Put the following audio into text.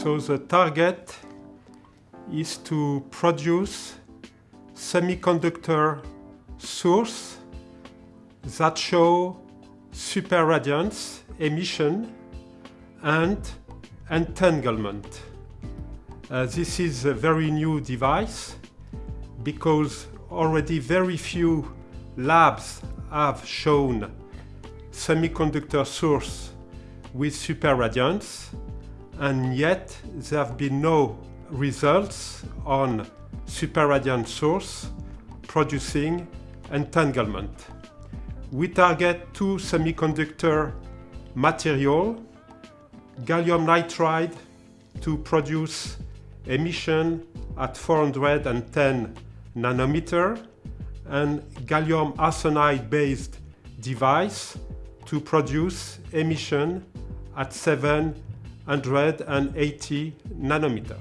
So the target is to produce semiconductor source that show superradiance emission and entanglement. Uh, this is a very new device because already very few labs have shown semiconductor source with superradiance and yet there have been no results on superradiant source producing entanglement. We target two semiconductor material, gallium nitride to produce emission at 410 nanometer and gallium arsenide based device to produce emission at 780 nanometer.